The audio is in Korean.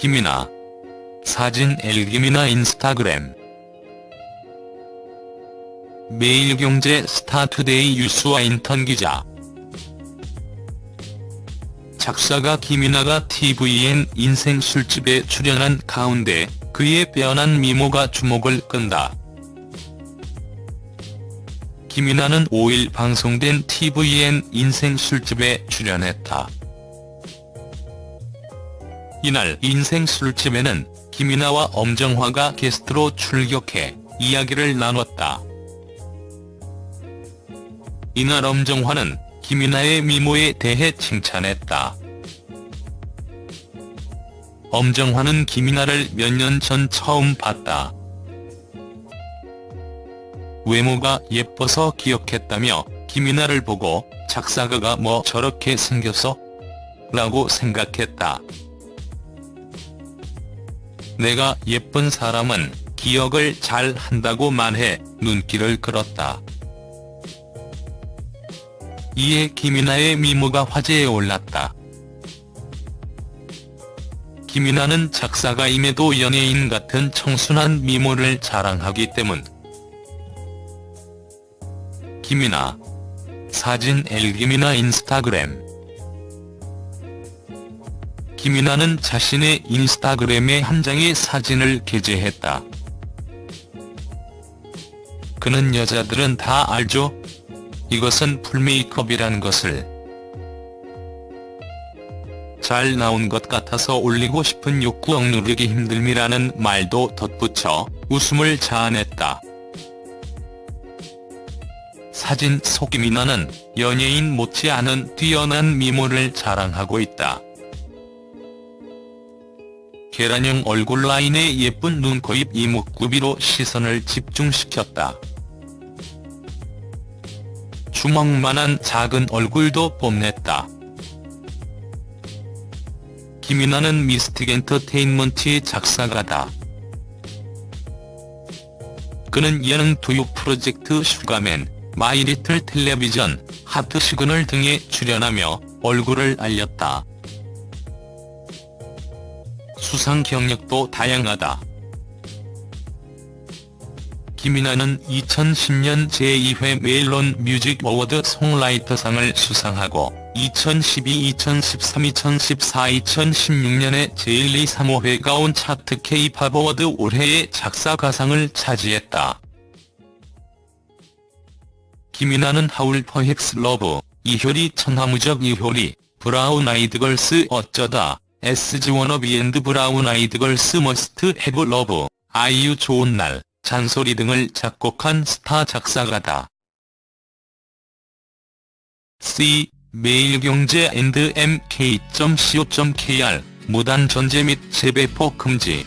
김이나 사진 엘김이나 인스타그램 매일경제 스타투데이 뉴스와 인턴 기자 작사가 김이나가 tvN 인생 술집에 출연한 가운데 그의 빼어난 미모가 주목을 끈다. 김이나는 5일 방송된 tvN 인생 술집에 출연했다. 이날 인생 술집에는 김이나와 엄정화가 게스트로 출격해 이야기를 나눴다. 이날 엄정화는 김이나의 미모에 대해 칭찬했다. 엄정화는 김이나를 몇 년 전 처음 봤다. 외모가 예뻐서 기억했다며 김이나를 보고 작사가가 뭐 저렇게 생겼어? 라고 생각했다. 내가 예쁜 사람은 기억을 잘 한다고 말해 눈길을 끌었다. 이에 김이나의 미모가 화제에 올랐다. 김이나는 작사가임에도 연예인 같은 청순한 미모를 자랑하기 때문. 김이나 사진 엘김이나 인스타그램 김이나는 자신의 인스타그램에 한 장의 사진을 게재했다. 그는 여자들은 다 알죠? 이것은 풀메이크업이란 것을 잘 나온 것 같아서 올리고 싶은 욕구 억누르기 힘듦이라는 말도 덧붙여 웃음을 자아냈다. 사진 속 김이나는 연예인 못지않은 뛰어난 미모를 자랑하고 있다. 계란형 얼굴 라인에 예쁜 눈, 코, 입, 이목구비로 시선을 집중시켰다. 주먹만한 작은 얼굴도 뽐냈다. 김이나는 미스틱 엔터테인먼트의 작사가다. 그는 예능 교육 프로젝트 슈가맨, 마이리틀 텔레비전, 하트 시그널 등에 출연하며 얼굴을 알렸다. 수상 경력도 다양하다. 김이나는 2010년 제2회 멜론 뮤직 어워드 송라이터상을 수상하고 2012, 2013, 2014, 2016년에 제1, 2, 3, 5회 가온 차트 K-팝 어워드 올해의 작사가상을 차지했다. 김이나는 하울 Perhaps Love, 이효리 천하무적 이효리, 브라운 아이드 걸스 어쩌다, SG 워너비 and 브라운 아이드 걸스 Must Have Love, 아이유 좋은 날, 잔소리 등을 작곡한 스타 작사가다. C. 매일경제 and mk.co.kr 무단 전제 및 재배포 금지